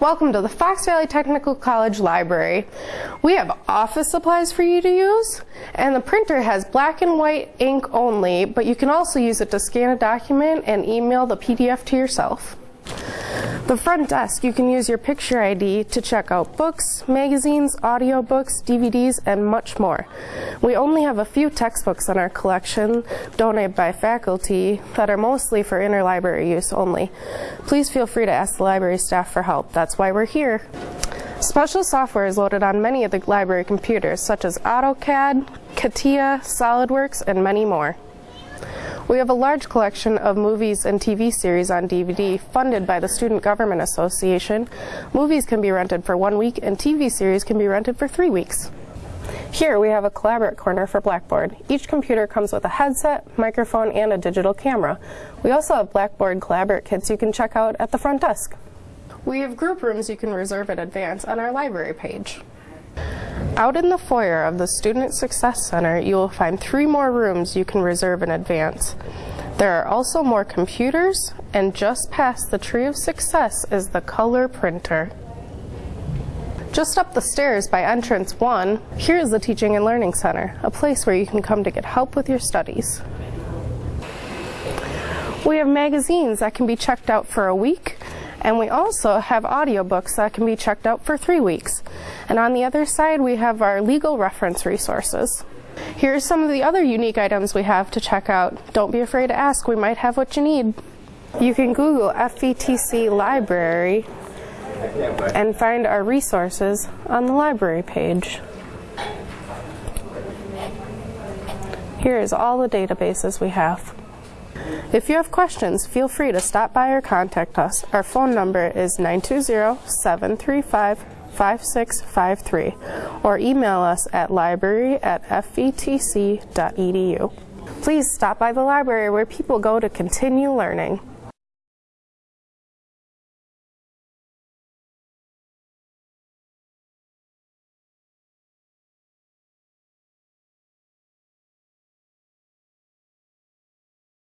Welcome to the Fox Valley Technical College Library. We have office supplies for you to use, and the printer has black and white ink only, but you can also use it to scan a document and email the PDF to yourself. The front desk, you can use your picture ID to check out books, magazines, audiobooks, DVDs, and much more. We only have a few textbooks in our collection donated by faculty that are mostly for interlibrary use only. Please feel free to ask the library staff for help. That's why we're here. Special software is loaded on many of the library computers, such as AutoCAD, CATIA, SolidWorks, and many more. We have a large collection of movies and TV series on DVD funded by the Student Government Association. Movies can be rented for one week and TV series can be rented for three weeks. Here we have a Collaborate corner for Blackboard. Each computer comes with a headset, microphone, and a digital camera. We also have Blackboard Collaborate kits you can check out at the front desk. We have group rooms you can reserve in advance on our library page. Out in the foyer of the Student Success Center, you will find three more rooms you can reserve in advance. There are also more computers, and just past the Tree of Success is the color printer. Just up the stairs by entrance 1, here is the Teaching and Learning Center, a place where you can come to get help with your studies. We have magazines that can be checked out for a week, and we also have audiobooks that can be checked out for three weeks. And on the other side, we have our legal reference resources. Here are some of the other unique items we have to check out. Don't be afraid to ask, we might have what you need. You can Google FVTC Library and find our resources on the library page. Here is all the databases we have. If you have questions, feel free to stop by or contact us. Our phone number is 920-735-5653 or email us at library at fvtc.edu. Please stop by the library where people go to continue learning.